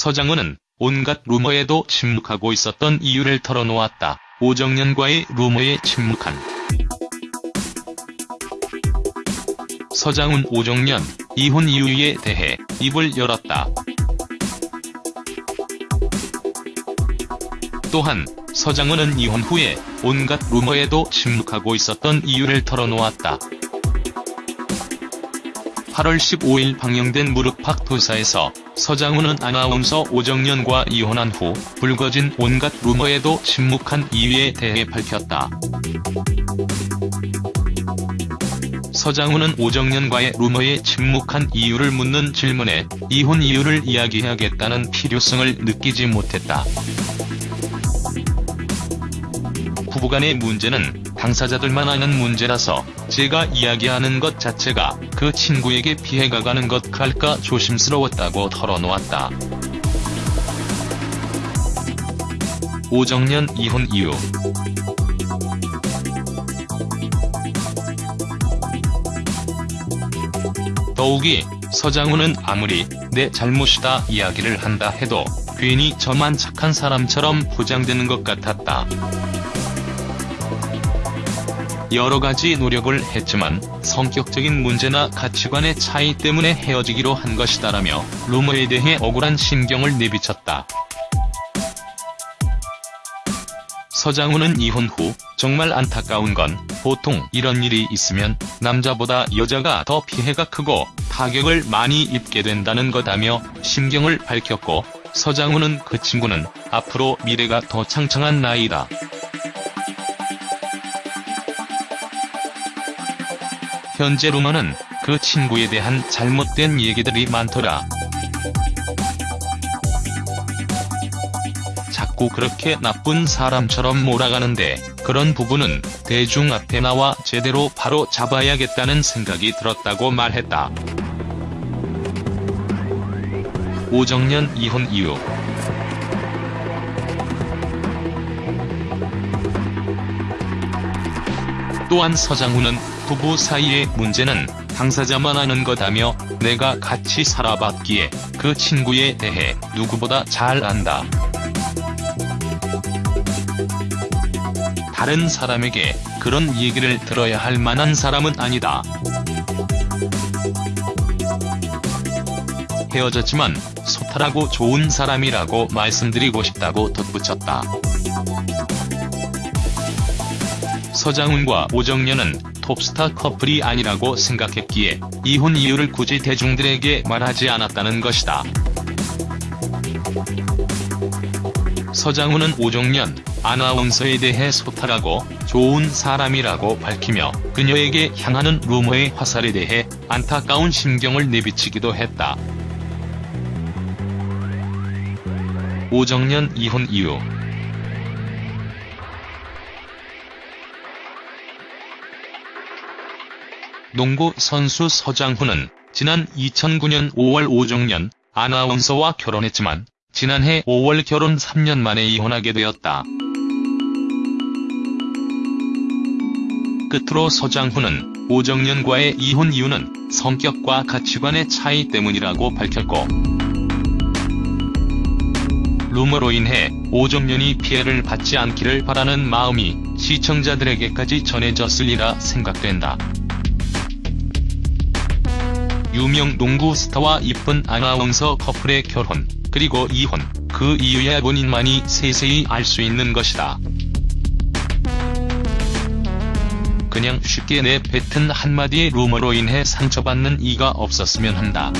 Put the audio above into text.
서장훈은 온갖 루머에도 침묵하고 있었던 이유를 털어놓았다. 오정연과의 루머에 침묵한 서장훈 오정연 이혼 이유에 대해 입을 열었다. 또한 서장훈은 이혼 후에 온갖 루머에도 침묵하고 있었던 이유를 털어놓았다. 8월 15일 방영된 무릎팍 도사에서 서장훈은 아나운서 오정연과 이혼한 후 불거진 온갖 루머에도 침묵한 이유에 대해 밝혔다. 서장훈은 오정연과의 루머에 침묵한 이유를 묻는 질문에 이혼 이유를 이야기해야겠다는 필요성을 느끼지 못했다. 부부간의 문제는 당사자들만 아는 문제라서 제가 이야기하는 것 자체가 그 친구에게 피해가 가는 것 할까 조심스러웠다고 털어놓았다. 오정연 이혼 이유 더욱이 서장훈은 아무리 내 잘못이다 이야기를 한다 해도 괜히 저만 착한 사람처럼 포장되는 것 같았다. 여러 가지 노력을 했지만 성격적인 문제나 가치관의 차이 때문에 헤어지기로 한 것이다라며 루머에 대해 억울한 심경을 내비쳤다. 서장훈은 이혼 후 정말 안타까운 건 보통 이런 일이 있으면 남자보다 여자가 더 피해가 크고 타격을 많이 입게 된다는 거다며 심경을 밝혔고 서장훈은 그 친구는 앞으로 미래가 더 창창한 나이다. 현재 루머는 그 친구에 대한 잘못된 얘기들이 많더라. 자꾸 그렇게 나쁜 사람처럼 몰아가는데 그런 부분은 대중 앞에 나와 제대로 바로 잡아야겠다는 생각이 들었다고 말했다. 오정연 이혼 이유 또한 서장훈은 부부 사이의 문제는 당사자만 아는 거다며 내가 같이 살아봤기에 그 친구에 대해 누구보다 잘 안다. 다른 사람에게 그런 얘기를 들어야 할 만한 사람은 아니다. 헤어졌지만 소탈하고 좋은 사람이라고 말씀드리고 싶다고 덧붙였다. 서장훈과 오정연은 톱스타 커플이 아니라고 생각했기에 이혼 이유를 굳이 대중들에게 말하지 않았다는 것이다. 서장훈은 오정연 아나운서에 대해 소탈하고 좋은 사람이라고 밝히며 그녀에게 향하는 루머의 화살에 대해 안타까운 심경을 내비치기도 했다. 오정연 이혼 이유 농구 선수 서장훈은 지난 2009년 5월 오정연 아나운서와 결혼했지만 지난해 5월 결혼 3년 만에 이혼하게 되었다. 끝으로 서장훈은 오정연과의 이혼 이유는 성격과 가치관의 차이 때문이라고 밝혔고 루머로 인해 오정연이 피해를 받지 않기를 바라는 마음이 시청자들에게까지 전해졌으리라 생각된다. 유명 농구 스타와 이쁜 아나운서 커플의 결혼, 그리고 이혼, 그 이유야 본인만이 세세히 알 수 있는 것이다. 그냥 쉽게 내뱉은 한마디의 루머로 인해 상처받는 이가 없었으면 한다.